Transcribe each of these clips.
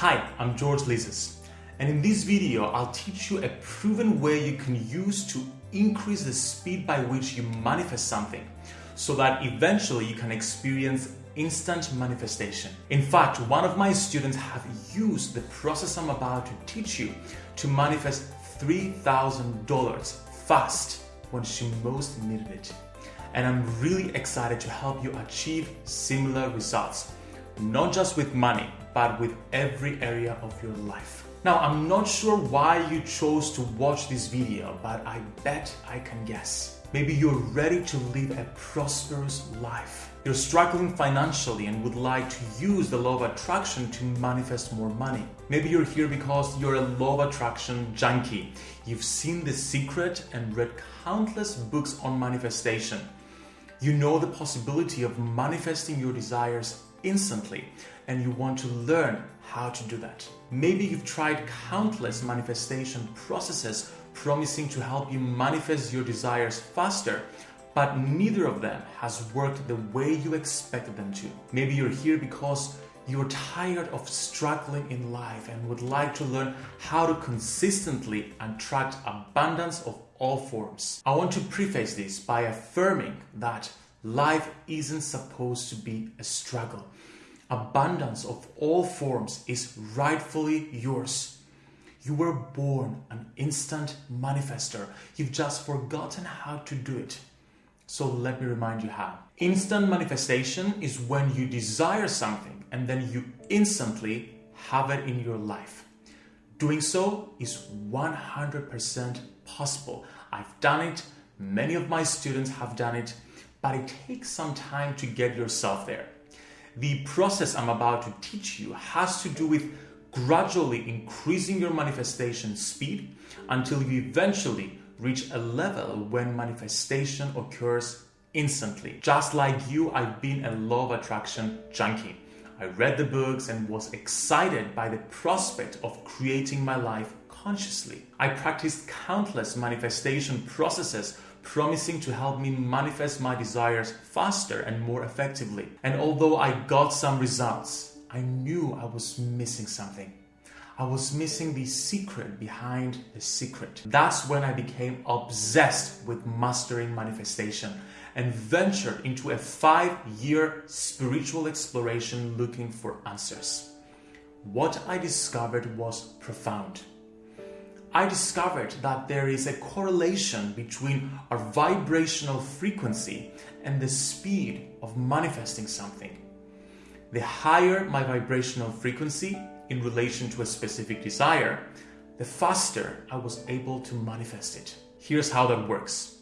Hi, I'm George Lizos, and in this video I'll teach you a proven way you can use to increase the speed by which you manifest something so that eventually you can experience instant manifestation. In fact, one of my students have used the process I'm about to teach you to manifest $3,000 fast when she most needed it. And I'm really excited to help you achieve similar results, not just with money, but with every area of your life. Now, I'm not sure why you chose to watch this video, but I bet I can guess. Maybe you're ready to live a prosperous life. You're struggling financially and would like to use the law of attraction to manifest more money. Maybe you're here because you're a law of attraction junkie. You've seen The Secret and read countless books on manifestation. You know the possibility of manifesting your desires instantly and you want to learn how to do that. Maybe you've tried countless manifestation processes promising to help you manifest your desires faster, but neither of them has worked the way you expected them to. Maybe you're here because you're tired of struggling in life and would like to learn how to consistently attract abundance of all forms. I want to preface this by affirming that life isn't supposed to be a struggle abundance of all forms is rightfully yours. You were born an instant manifester. You've just forgotten how to do it. So let me remind you how. Instant manifestation is when you desire something and then you instantly have it in your life. Doing so is 100% possible. I've done it, many of my students have done it, but it takes some time to get yourself there. The process I'm about to teach you has to do with gradually increasing your manifestation speed until you eventually reach a level when manifestation occurs instantly. Just like you, I've been a law of attraction junkie. I read the books and was excited by the prospect of creating my life consciously. I practiced countless manifestation processes promising to help me manifest my desires faster and more effectively. And although I got some results, I knew I was missing something. I was missing the secret behind the secret. That's when I became obsessed with mastering manifestation and ventured into a five year spiritual exploration looking for answers. What I discovered was profound. I discovered that there is a correlation between our vibrational frequency and the speed of manifesting something. The higher my vibrational frequency in relation to a specific desire, the faster I was able to manifest it. Here's how that works.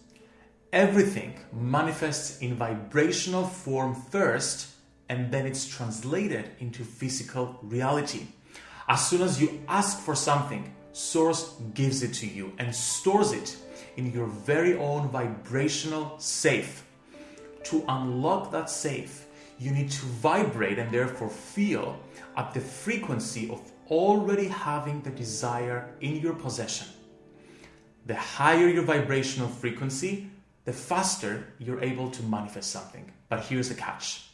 Everything manifests in vibrational form first, and then it's translated into physical reality. As soon as you ask for something, Source gives it to you and stores it in your very own vibrational safe. To unlock that safe, you need to vibrate and therefore feel at the frequency of already having the desire in your possession. The higher your vibrational frequency, the faster you're able to manifest something. But here's the catch.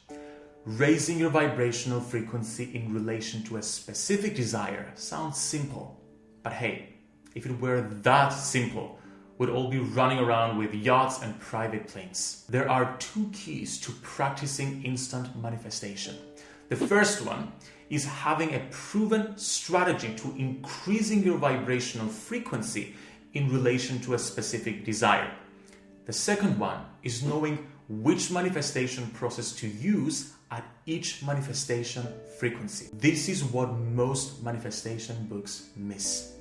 Raising your vibrational frequency in relation to a specific desire sounds simple but hey, if it were that simple, we'd all be running around with yachts and private planes. There are two keys to practicing instant manifestation. The first one is having a proven strategy to increasing your vibrational frequency in relation to a specific desire. The second one is knowing which manifestation process to use at each manifestation frequency. This is what most manifestation books miss.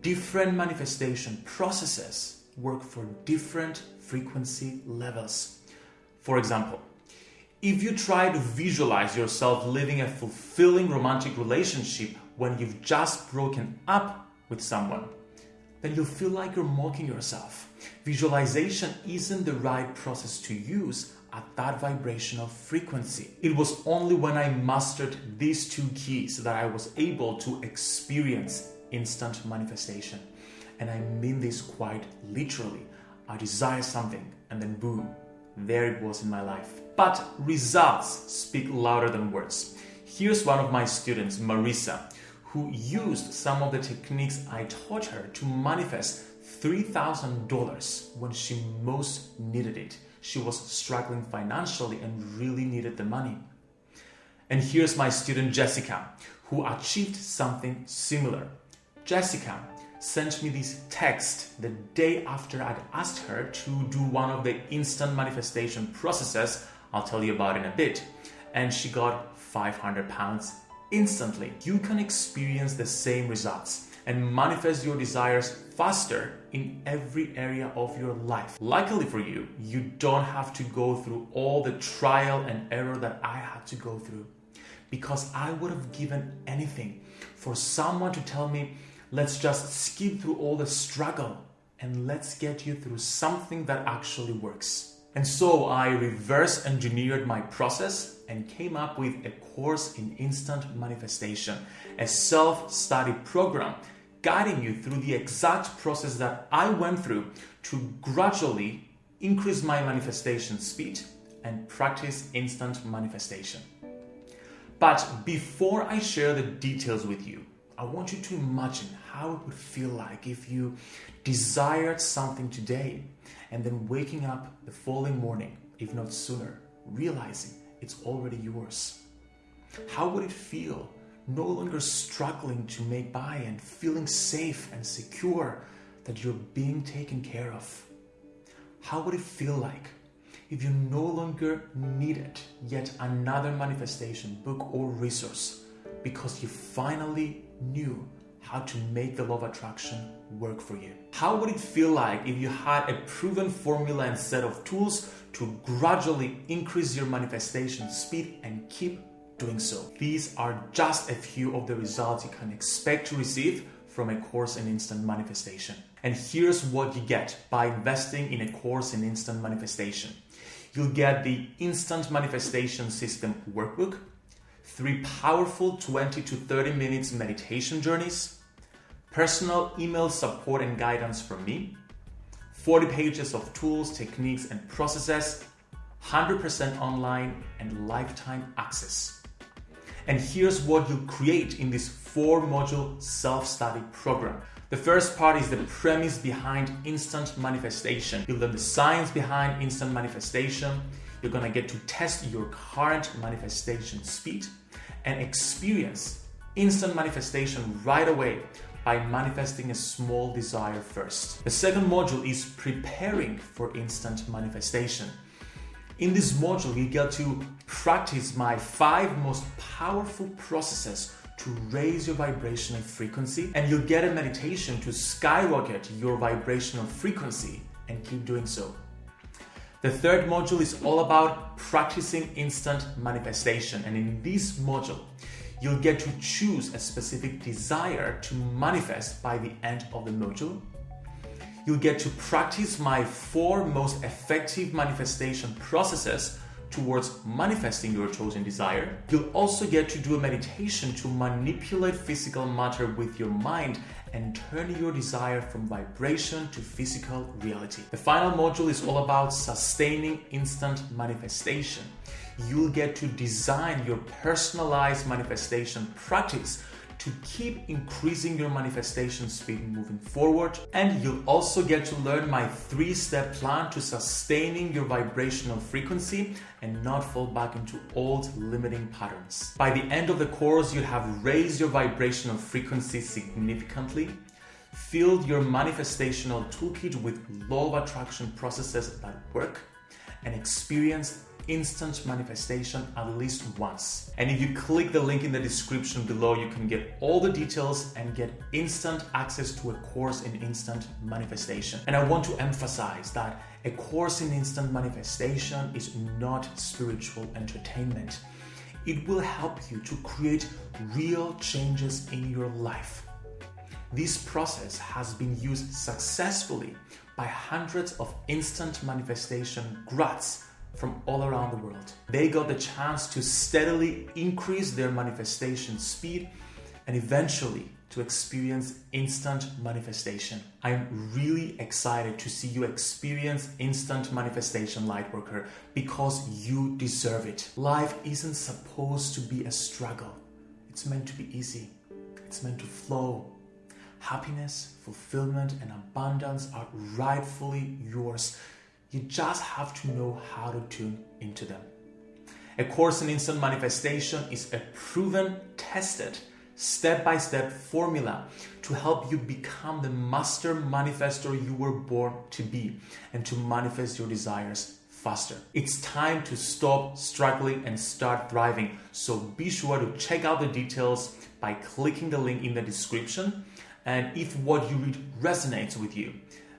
Different manifestation processes work for different frequency levels. For example, if you try to visualize yourself living a fulfilling romantic relationship when you've just broken up with someone, then you'll feel like you're mocking yourself. Visualization isn't the right process to use at that vibrational frequency. It was only when I mastered these two keys that I was able to experience instant manifestation. And I mean this quite literally. I desire something and then boom, there it was in my life. But results speak louder than words. Here's one of my students, Marisa, who used some of the techniques I taught her to manifest $3,000 when she most needed it. She was struggling financially and really needed the money. And here's my student Jessica, who achieved something similar. Jessica sent me this text the day after I'd asked her to do one of the instant manifestation processes I'll tell you about in a bit. And she got 500 pounds instantly. You can experience the same results and manifest your desires faster in every area of your life. Luckily for you, you don't have to go through all the trial and error that I had to go through because I would have given anything for someone to tell me, let's just skip through all the struggle and let's get you through something that actually works. And so I reverse engineered my process and came up with a course in instant manifestation, a self study program guiding you through the exact process that I went through to gradually increase my manifestation speed and practice instant manifestation. But before I share the details with you, I want you to imagine how it would feel like if you desired something today and then waking up the following morning, if not sooner, realizing it's already yours. How would it feel no longer struggling to make by and feeling safe and secure that you're being taken care of? How would it feel like if you no longer needed yet another manifestation, book, or resource because you finally knew how to make the law of attraction work for you? How would it feel like if you had a proven formula and set of tools to gradually increase your manifestation speed and keep doing so. These are just a few of the results you can expect to receive from a course in instant manifestation. And here's what you get by investing in a course in instant manifestation. You'll get the instant manifestation system workbook, three powerful 20 to 30 minutes meditation journeys, personal email support and guidance from me, 40 pages of tools, techniques, and processes, 100% online, and lifetime access. And here's what you'll create in this four module self study program. The first part is the premise behind instant manifestation. You'll learn the science behind instant manifestation. You're gonna get to test your current manifestation speed and experience instant manifestation right away by manifesting a small desire first. The second module is preparing for instant manifestation. In this module, you get to practice my five most powerful processes to raise your vibrational frequency, and you'll get a meditation to skyrocket your vibrational frequency and keep doing so. The third module is all about practicing instant manifestation, and in this module, you'll get to choose a specific desire to manifest by the end of the module you'll get to practice my four most effective manifestation processes towards manifesting your chosen desire. You'll also get to do a meditation to manipulate physical matter with your mind and turn your desire from vibration to physical reality. The final module is all about sustaining instant manifestation. You'll get to design your personalized manifestation practice to keep increasing your manifestation speed moving forward. And you'll also get to learn my three step plan to sustaining your vibrational frequency and not fall back into old limiting patterns. By the end of the course, you'll have raised your vibrational frequency significantly, filled your manifestational toolkit with law of attraction processes that work, and experienced instant manifestation at least once. And if you click the link in the description below, you can get all the details and get instant access to a course in instant manifestation. And I want to emphasize that a course in instant manifestation is not spiritual entertainment. It will help you to create real changes in your life. This process has been used successfully by hundreds of instant manifestation grads from all around the world. They got the chance to steadily increase their manifestation speed and eventually to experience instant manifestation. I'm really excited to see you experience instant manifestation, Lightworker, because you deserve it. Life isn't supposed to be a struggle, it's meant to be easy, it's meant to flow. Happiness, fulfillment, and abundance are rightfully yours. You just have to know how to tune into them. A Course in Instant Manifestation is a proven, tested, step by step formula to help you become the master manifestor you were born to be and to manifest your desires faster. It's time to stop struggling and start thriving. So be sure to check out the details by clicking the link in the description. And if what you read resonates with you,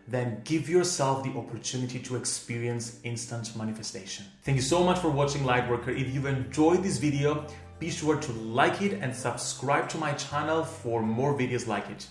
then give yourself the opportunity to experience instant manifestation. Thank you so much for watching Lightworker. If you've enjoyed this video, be sure to like it and subscribe to my channel for more videos like it.